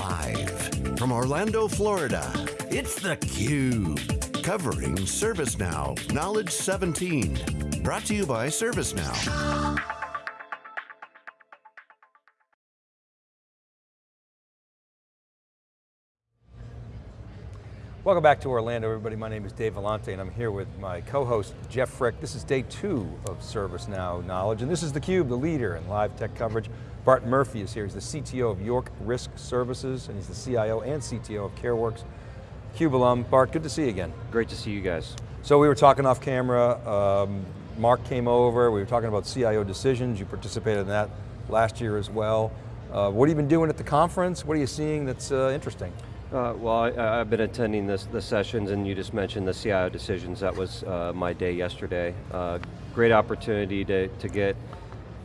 Live from Orlando, Florida, it's theCUBE. Covering ServiceNow Knowledge 17. Brought to you by ServiceNow. Welcome back to Orlando, everybody. My name is Dave Vellante, and I'm here with my co-host, Jeff Frick. This is day two of ServiceNow Knowledge, and this is theCUBE, the leader in live tech coverage. Bart Murphy is here, he's the CTO of York Risk Services, and he's the CIO and CTO of CareWorks. CUBE alum, Bart, good to see you again. Great to see you guys. So we were talking off camera, um, Mark came over, we were talking about CIO decisions, you participated in that last year as well. Uh, what have you been doing at the conference? What are you seeing that's uh, interesting? Uh, well, I, have been attending this, the sessions and you just mentioned the CIO decisions. That was uh, my day yesterday. Uh, great opportunity to, to get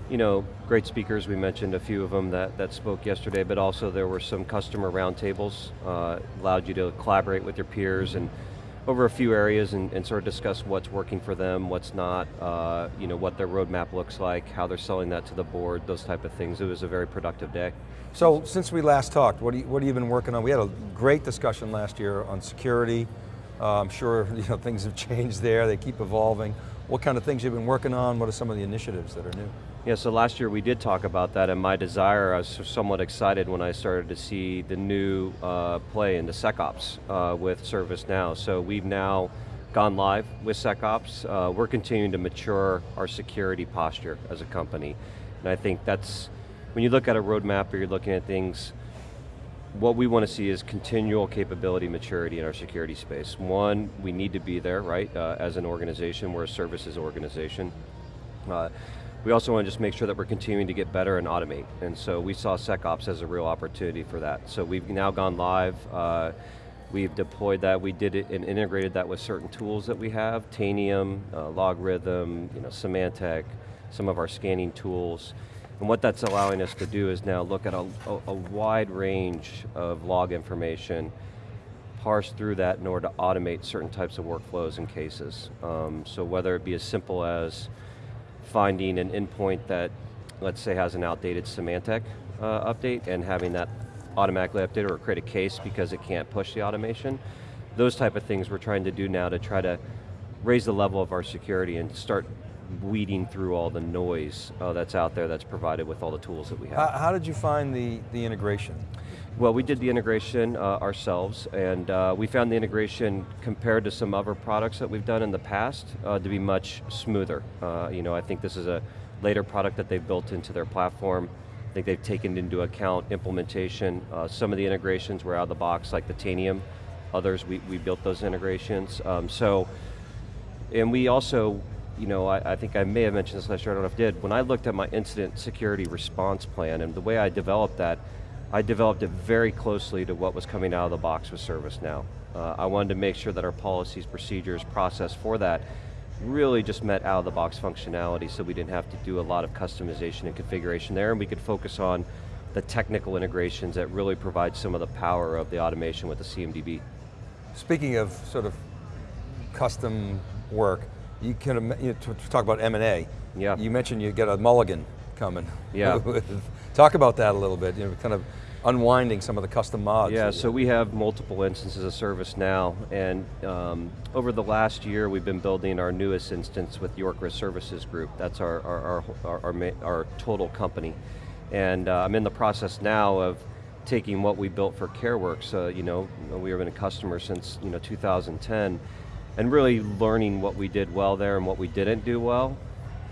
you know, great speakers, we mentioned a few of them that, that spoke yesterday, but also there were some customer roundtables, uh, allowed you to collaborate with your peers and over a few areas and, and, sort of discuss what's working for them, what's not, uh, you know, what their roadmap looks like, how they're selling that to the board, those type of things. It was a very productive day. So since we last talked, what, you, what have you been working on? We had a great discussion last year on security. Uh, I'm sure you know, things have changed there, they keep evolving. What kind of things you've been working on? What are some of the initiatives that are new? Yeah, so last year we did talk about that and my desire, I was somewhat excited when I started to see the new uh, play into SecOps uh, with ServiceNow. So we've now gone live with SecOps. Uh, we're continuing to mature our security posture as a company. And I think that's, when you look at a roadmap or you're looking at things, what we want to see is continual capability maturity in our security space. One, we need to be there, right, uh, as an organization, we're a services organization. Uh, we also want to just make sure that we're continuing to get better and automate. And so we saw SecOps as a real opportunity for that. So we've now gone live, uh, we've deployed that, we did it and integrated that with certain tools that we have, Tanium, uh, LogRhythm, you know, Symantec, some of our scanning tools. And what that's allowing us to do is now look at a, a, a wide range of log information, parse through that in order to automate certain types of workflows and cases. Um, so whether it be as simple as finding an endpoint that, let's say has an outdated Symantec uh, update and having that automatically update or create a case because it can't push the automation. Those type of things we're trying to do now to try to raise the level of our security and start weeding through all the noise uh, that's out there that's provided with all the tools that we have. How, how did you find the, the integration? Well, we did the integration uh, ourselves, and uh, we found the integration compared to some other products that we've done in the past uh, to be much smoother. Uh, you know, I think this is a later product that they've built into their platform. I think they've taken into account implementation. Uh, some of the integrations were out of the box, like the Tanium. Others, we, we built those integrations. Um, so, and we also you know, I, I, think I may have mentioned this last year, I don't know if I did, when I looked at my incident security response plan and the way I developed that, I developed it very closely to what was coming out of the box with ServiceNow. Uh, I wanted to make sure that our policies, procedures, process for that really just met out of the box functionality so we didn't have to do a lot of customization and configuration there and we could focus on the technical integrations that really provide some of the power of the automation with the CMDB. Speaking of sort of custom work, you can you know, talk about M&A. Yeah. You mentioned you get a mulligan coming. Yeah. talk about that a little bit, you know, kind of unwinding some of the custom mods. Yeah, so we have multiple instances of ServiceNow, and um, over the last year we've been building our newest instance with York Risk Services Group. That's our, our, our, our, our, our total company. And uh, I'm in the process now of taking what we built for CareWorks, uh, you know, we have been a customer since you know 2010, and really learning what we did well there and what we didn't do well.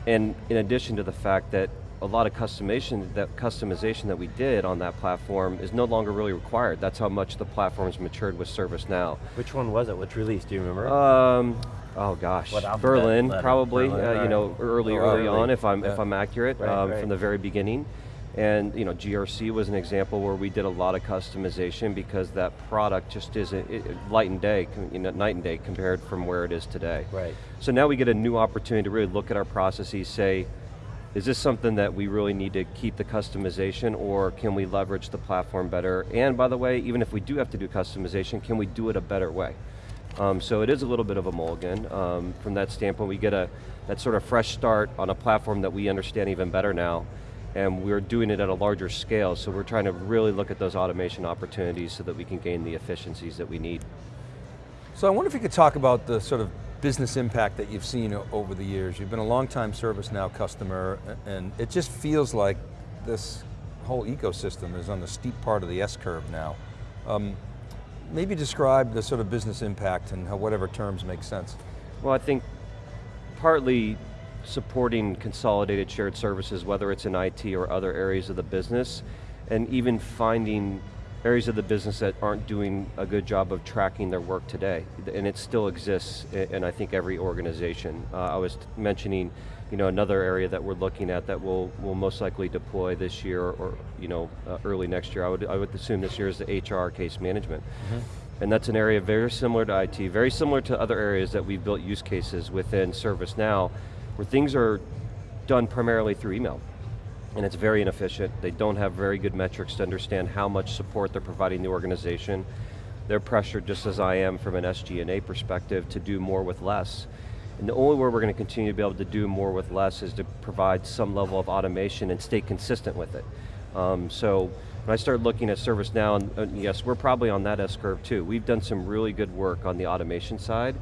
And in addition to the fact that a lot of customization that, customization that we did on that platform is no longer really required. That's how much the platform's matured with ServiceNow. Which one was it? Which release, do you remember? Um, oh gosh, Berlin probably, Berlin, uh, you know, early, Oh, early, early. on if I'm, Yeah. if I'm accurate, Right, um, right. from the very beginning. And you know, GRC was an example where we did a lot of customization because that product just isn't it- light and day, you know, night and day compared from where it is today. Right. So now we get a new opportunity to really look at our processes, say, is this something that we really need to keep the customization or can we leverage the platform better? And by the way, even if we do have to do customization, can we do it a better way? Um, so it is a little bit of a mulligan. Um, from that standpoint, we get a that sort of fresh start on a platform that we understand even better now. and we're doing it at a larger scale, so we're trying to really look at those automation opportunities so that we can gain the efficiencies that we need. So I wonder if you could talk about the sort of business impact that you've seen over the years. You've been a long time ServiceNow customer, and it just feels like this whole ecosystem is on the steep part of the S-curve now. Um, maybe describe the sort of business impact and how whatever terms make sense. Well, I think partly supporting consolidated shared services, whether it's in IT or other areas of the business, and even finding areas of the business that aren't doing a good job of tracking their work today. And it still exists in, I think, every organization. Uh, I was mentioning you know, another area that we're looking at that we'll, we'll most likely deploy this year or you know, uh, early next year. I would, I would assume this year is the HR case management. Mm -hmm. And that's an area very similar to IT, very similar to other areas that we've built use cases within ServiceNow, where things are done primarily through email and it's very inefficient. They don't have very good metrics to understand how much support they're providing the organization. They're pressured, just as I am from an SG&A perspective, to do more with less. And the only way we're going to continue to be able to do more with less is to provide some level of automation and stay consistent with it. Um, so when I started looking at ServiceNow, and uh, yes, we're probably on that S-curve too. We've done some really good work on the automation side,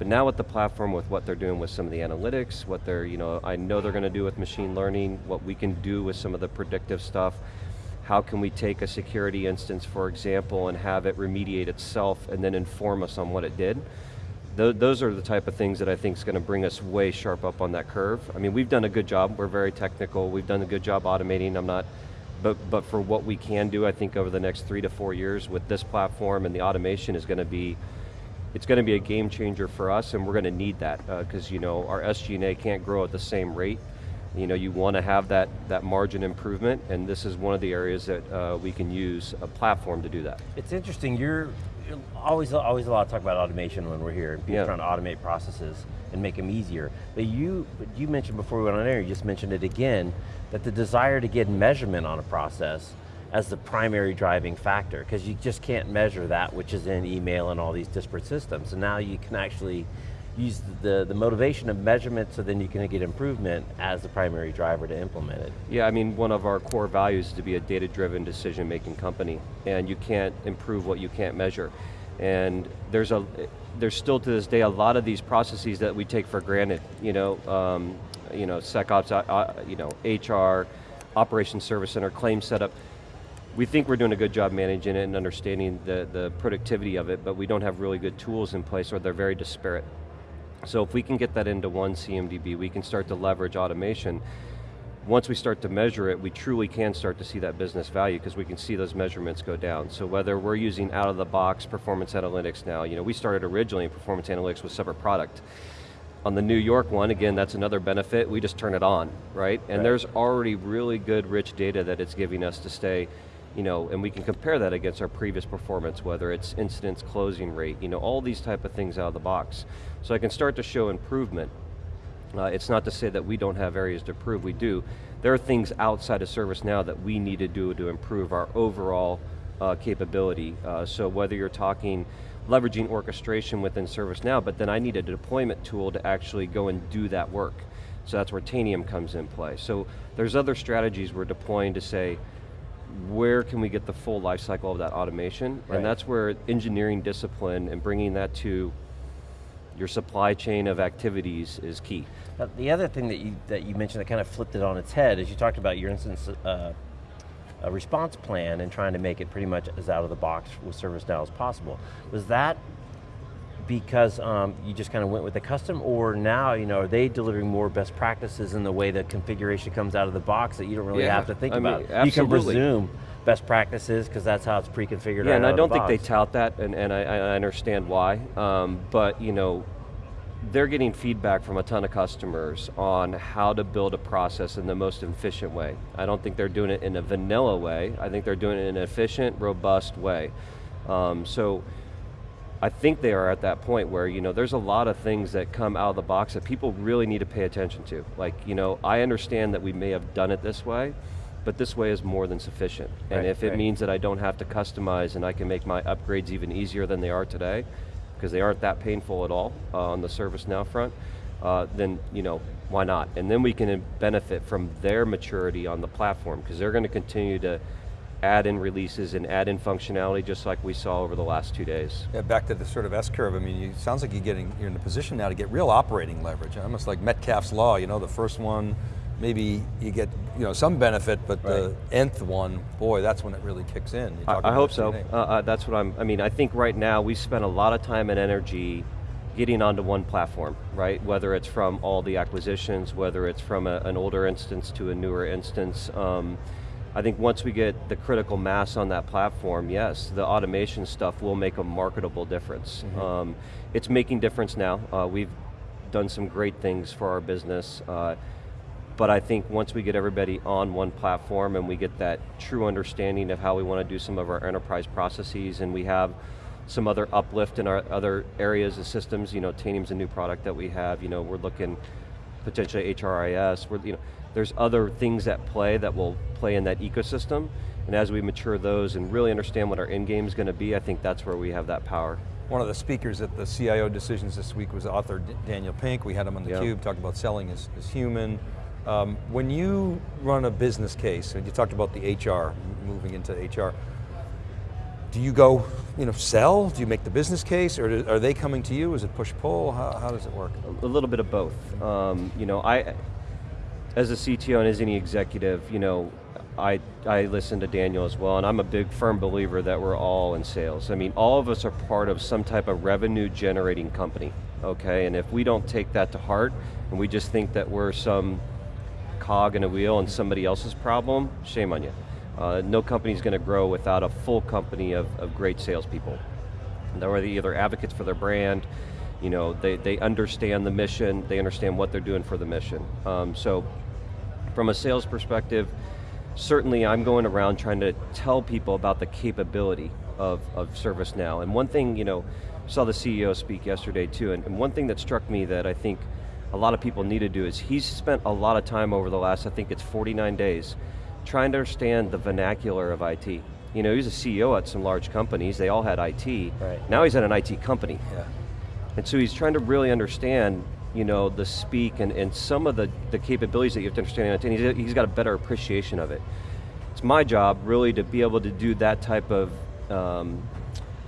but now with the platform, with what they're doing with some of the analytics, what they're, you know, I know they're going to do with machine learning, what we can do with some of the predictive stuff, how can we take a security instance, for example, and have it remediate itself and then inform us on what it did. Th those are the type of things that I think is going to bring us way sharp up on that curve. I mean, we've done a good job, we're very technical, we've done a good job automating, I'm not, but, but for what we can do, I think over the next three to four years with this platform and the automation is going to be it's going to be a game changer for us and we're going to need that because uh, you know our SG&A can't grow at the same rate. You know, you want to have that, that margin improvement and this is one of the areas that uh, we can use a platform to do that. It's interesting, you're always, always a lot of talk about automation when we're here, people yeah. trying to automate processes and make them easier. But you, you mentioned before we went on air, you just mentioned it again, that the desire to get measurement on a process as the primary driving factor, because you just can't measure that which is in email and all these disparate systems. And now you can actually use the, the motivation of measurement so then you can get improvement as the primary driver to implement it. Yeah, I mean, one of our core values is to be a data-driven decision-making company, and you can't improve what you can't measure. And there's a, there's still to this day a lot of these processes that we take for granted. You know, um, you know, SecOps, uh, uh you know, HR, Operations Service Center, claim setup we think we're doing a good job managing it and understanding the, the productivity of it, but we don't have really good tools in place or they're very disparate. So if we can get that into one CMDB, we can start to leverage automation. Once we start to measure it, we truly can start to see that business value because we can see those measurements go down. So whether we're using out of the box performance analytics now, you know, we started originally in performance analytics with separate product. On the New York one, again, that's another benefit, we just turn it on, right? And right. there's already really good rich data that it's giving us to stay you know, and we can compare that against our previous performance, whether it's incidence closing rate, you know, all these type of things out of the box. So I can start to show improvement. Uh, it's not to say that we don't have areas to improve, we do. There are things outside of ServiceNow that we need to do to improve our overall uh, capability. Uh, so whether you're talking leveraging orchestration within ServiceNow, but then I need a deployment tool to actually go and do that work. So that's where Tanium comes in play. So there's other strategies we're deploying to say, where can we get the full life cycle of that automation? Right. And that's where engineering discipline and bringing that to your supply chain of activities is key. Now, the other thing that you, that you mentioned that kind of flipped it on its head is you talked about your instance uh, a response plan and trying to make it pretty much as out of the box with ServiceNow as possible. Was that because um, you just kind of went with the custom, or now, you know, are they delivering more best practices in the way the configuration comes out of the box that you don't really yeah, have to think I about? Mean, you can presume best practices because that's how it's pre-configured Yeah, right and I don't think they tout that, and, and I, I understand why, um, but you know, they're getting feedback from a ton of customers on how to build a process in the most efficient way. I don't think they're doing it in a vanilla way, I think they're doing it in an efficient, robust way. Um, so, I think they are at that point where you know there's a lot of things that come out of the box that people really need to pay attention to. Like you know, I understand that we may have done it this way, but this way is more than sufficient. Right, and if right. it means that I don't have to customize and I can make my upgrades even easier than they are today, because they aren't that painful at all uh, on the ServiceNow front, uh, then you know, why not? And then we can benefit from their maturity on the platform, because they're going to continue to add in releases and add in functionality just like we saw over the last two days. Yeah, back to the sort of S-curve, I mean, it sounds like you're getting, you're in a position now to get real operating leverage, almost like Metcalfe's Law, you know, the first one, maybe you get you know, some benefit, but right. the nth one, boy, that's when it really kicks in. I, I hope so. Uh, uh, that's what I'm, I mean, I think right now we spend a lot of time and energy getting onto one platform, right? Whether it's from all the acquisitions, whether it's from a, an older instance to a newer instance. Um, I think once we get the critical mass on that platform, yes, the automation stuff will make a marketable difference. Mm -hmm. um, it's making difference now. Uh, we've done some great things for our business. Uh, but I think once we get everybody on one platform and we get that true understanding of how we want to do some of our enterprise processes and we have some other uplift in our other areas of systems, you know, Tanium's a new product that we have, you know, we're looking potentially HRIS, we're, you know, there's other things at play that will play in that ecosystem, and as we mature those and really understand what our end game is going to be, I think that's where we have that power. One of the speakers at the CIO decisions this week was author Daniel Pink. We had him on the yep. Cube, talked about selling as, as human. Um, when you run a business case, and you talked about the HR, moving into HR, do you go, you know, sell? Do you make the business case, or are they coming to you? Is it push-pull? How, how, does it work? A little bit of both. Um, you know, I, as a CTO and as any executive, you know, I, I listen to Daniel as well, and I'm a big firm believer that we're all in sales. I mean, all of us are part of some type of revenue generating company, okay? And if we don't take that to heart, and we just think that we're some cog in a wheel and somebody else's problem, shame on you. Uh, no company's going to grow without a full company of, of great salespeople. They're either advocates for their brand, you know, they, they understand the mission, they understand what they're doing for the mission. Um, so from a sales perspective, certainly I'm going around trying to tell people about the capability of, of ServiceNow. And one thing, you know, saw the CEO speak yesterday too, and, and one thing that struck me that I think a lot of people need to do is he's spent a lot of time over the last, I think it's 49 days, trying to understand the vernacular of IT. You know, he was a CEO at some large companies, they all had IT. Right. Now he's at an IT company. Yeah. And so he's trying to really understand you know, the speak and, and some of the, the capabilities that you have to understand, and he's, he's got a better appreciation of it. It's my job really to be able to do that type of um,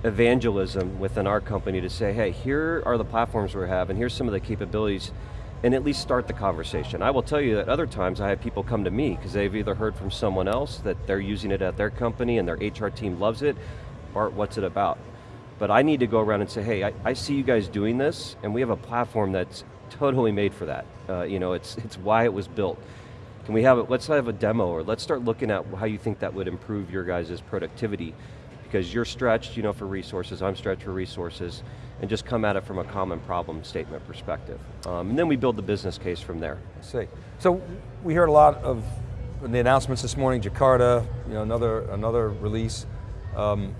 evangelism within our company to say, hey, here are the platforms we have and here's some of the capabilities and at least start the conversation. I will tell you that other times I have people come to me because they've either heard from someone else that they're using it at their company and their HR team loves it, Bart, what's it about? But I need to go around and say, hey, I, I see you guys doing this and we have a platform that's totally made for that. Uh, you know, it's, it's why it was built. Can we have it, let's have a demo or let's start looking at how you think that would improve your guys' productivity because you're stretched, you know, for resources, I'm stretched for resources, and just come at it from a common problem statement perspective. Um, and then we build the business case from there. I see. So we heard a lot of the announcements this morning, Jakarta, you know, another, another release. Um,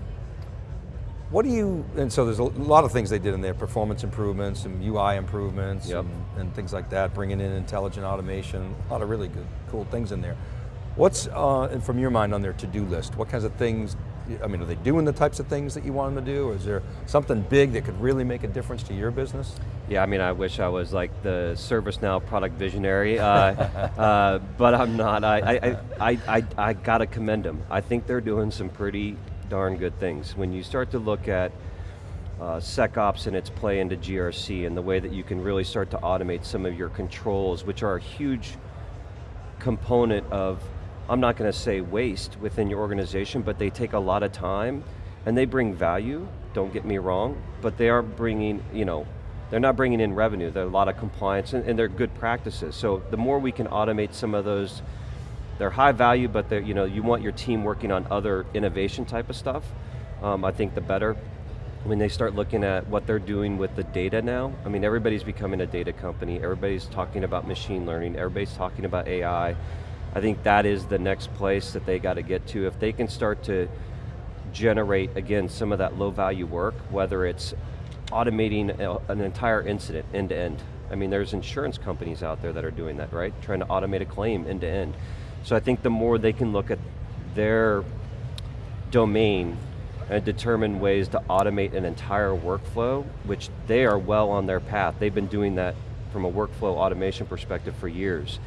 what do you, and so there's a lot of things they did in there, performance improvements, some UI improvements, yep. and, and, things like that, bringing in intelligent automation, a lot of really good, cool things in there. What's, uh, from your mind, on their to-do list? What kinds of things, I mean, are they doing the types of things that you want them to do, or is there something big that could really make a difference to your business? Yeah, I mean, I wish I was like the ServiceNow product visionary, uh, uh, but I'm not. I, I, I, I, I got to commend them. I think they're doing some pretty darn good things. When you start to look at uh, SecOps and its play into GRC and the way that you can really start to automate some of your controls, which are a huge component of, I'm not going to say waste within your organization, but they take a lot of time and they bring value, don't get me wrong, but they are bringing, you know, they're not bringing in revenue, there are a lot of compliance and, and they're good practices. So the more we can automate some of those they're high value, but you know, you want your team working on other innovation type of stuff. Um, I think the better. When they start looking at what they're doing with the data now, I mean, everybody's becoming a data company, everybody's talking about machine learning, everybody's talking about AI. I think that is the next place that they got to get to. If they can start to generate, again, some of that low value work, whether it's automating an entire incident end to end. I mean, there's insurance companies out there that are doing that, right? Trying to automate a claim end to end. So I think the more they can look at their domain and determine ways to automate an entire workflow, which they are well on their path. They've been doing that from a workflow automation perspective for years.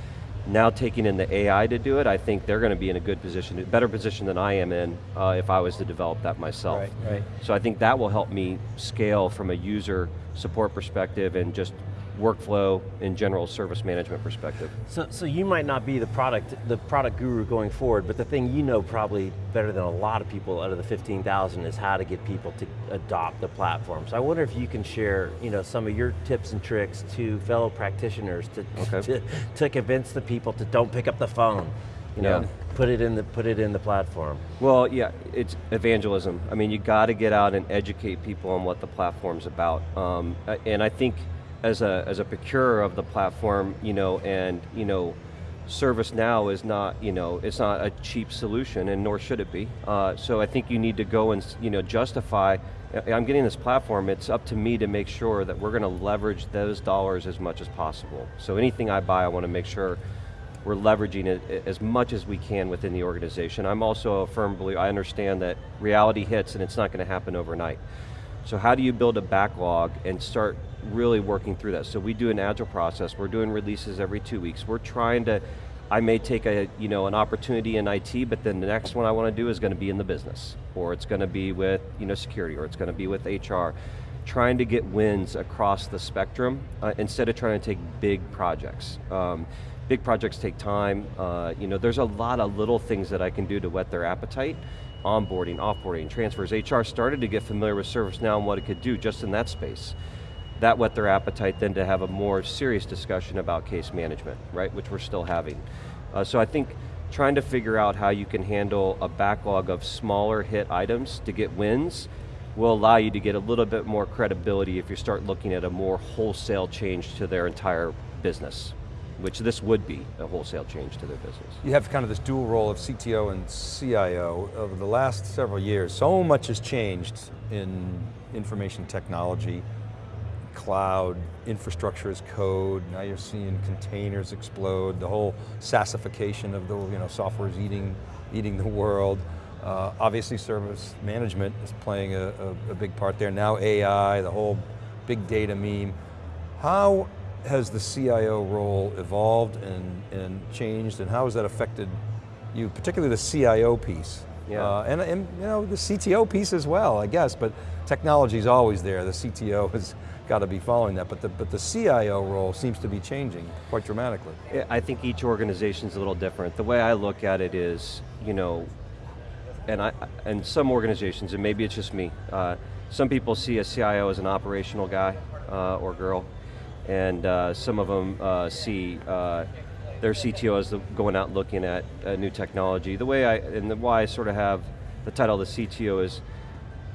Now taking in the AI to do it, I think they're going to be in a good position, a better position than I am in uh, if I was to develop that myself. Right, right. So I think that will help me scale from a user support perspective and just workflow in general service management perspective. So, so you might not be the product, the product guru going forward, but the thing you know probably better than a lot of people out of the 15,000 is how to get people to adopt the platform. So I wonder if you can share you know, some of your tips and tricks to fellow practitioners to, okay. to, to convince the people to don't pick up the phone. You know, yeah. put it in the put it in the platform. Well, yeah, it's evangelism. I mean, you got to get out and educate people on what the platform's about. Um, and I think as a, as a procurer of the platform, you know, and, you know, ServiceNow is not, you know, it's not a cheap solution and nor should it be. Uh, so I think you need to go and, you know, justify, I'm getting this platform, it's up to me to make sure that we're going to leverage those dollars as much as possible. So anything I buy, I want to make sure we're leveraging it as much as we can within the organization. I'm also a firm believer, I understand that reality hits and it's not going to happen overnight. So how do you build a backlog and start really working through that? So we do an agile process, we're doing releases every two weeks. We're trying to, I may take a, you know, an opportunity in IT, but then the next one I want to do is going to be in the business, or it's going to be with you know, security, or it's going to be with HR. Trying to get wins across the spectrum uh, instead of trying to take big projects. Um, big projects take time. Uh, you know, there's a lot of little things that I can do to whet their appetite onboarding, offboarding, transfers. HR started to get familiar with ServiceNow and what it could do just in that space. That whet their appetite then to have a more serious discussion about case management, right, which we're still having. Uh, so I think trying to figure out how you can handle a backlog of smaller hit items to get wins will allow you to get a little bit more credibility if you start looking at a more wholesale change to their entire business which this would be a wholesale change to their business. You have kind of this dual role of CTO and CIO. Over the last several years, so much has changed in information technology, cloud, infrastructure as code, now you're seeing containers explode, the whole SaaSification of the you know, software is eating, eating the world. Uh, obviously service management is playing a, a, a big part there. Now AI, the whole big data meme. How has the CIO role evolved and, and changed and how has that affected you, particularly the CIO piece? Yeah. Uh, and, and you know, the CTO piece as well, I guess, but technology is always there. The CTO has got to be following that, but the, but the CIO role seems to be changing quite dramatically. I think each organization is a little different. The way I look at it is, you know, and, I, and some organizations, and maybe it's just me, uh, some people see a CIO as an operational guy uh, or girl, and uh, some of them uh, see uh, their CTO is going out looking at new technology. The way I, and the why I sort of have the title of the CTO is,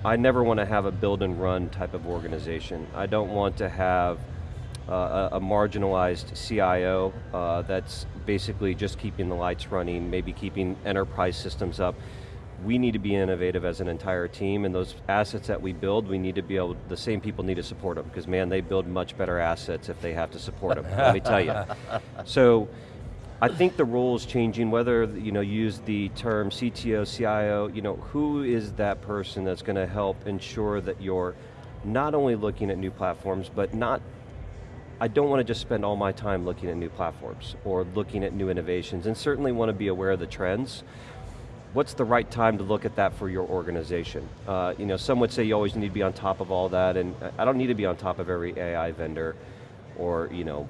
I never want to have a build and run type of organization. I don't want to have uh, a, a, marginalized CIO uh, that's basically just keeping the lights running, maybe keeping enterprise systems up we need to be innovative as an entire team and those assets that we build, we need to be able, the same people need to support them because man, they build much better assets if they have to support them, let me tell you. So, I think the role is changing, whether you know use the term CTO, CIO, you know, who is that person that's going to help ensure that you're not only looking at new platforms, but not, I don't want to just spend all my time looking at new platforms or looking at new innovations and certainly want to be aware of the trends, what's the right time to look at that for your organization? Uh, you know, some would say you always need to be on top of all that, and I don't need to be on top of every AI vendor or you know,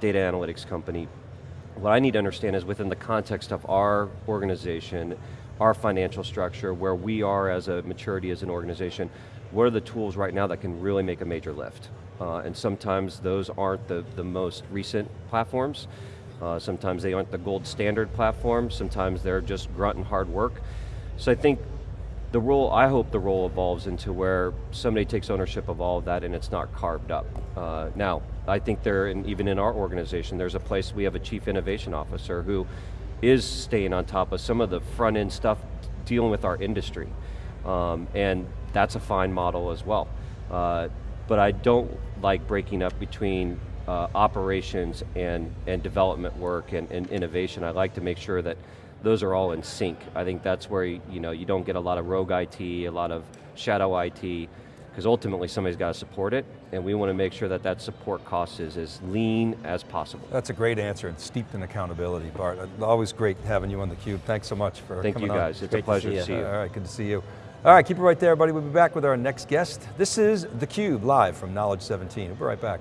data analytics company. What I need to understand is within the context of our organization, our financial structure, where we are as a maturity as an organization, what are the tools right now that can really make a major lift? Uh, and sometimes those aren't the, the most recent platforms, uh, sometimes they aren't the gold standard platform, sometimes they're just grunt and hard work. So I think the role, I hope the role evolves into where somebody takes ownership of all of that and it's not carved up. Uh, now, I think there, even in our organization, there's a place, we have a chief innovation officer who is staying on top of some of the front end stuff dealing with our industry. Um, and that's a fine model as well. Uh, but I don't like breaking up between uh, operations and, and development work and, and innovation, I like to make sure that those are all in sync. I think that's where you, know, you don't get a lot of rogue IT, a lot of shadow IT. Because ultimately somebody's got to support it, and we want to make sure that that support cost is as lean as possible. That's a great answer and steeped in accountability, Bart. Always great having you on theCUBE. Thanks so much for Thank coming you guys, on. it's a pleasure to see you. All right, good to see you. All right, keep it right there, everybody. We'll be back with our next guest. This is theCUBE, live from Knowledge 17. We'll be right back.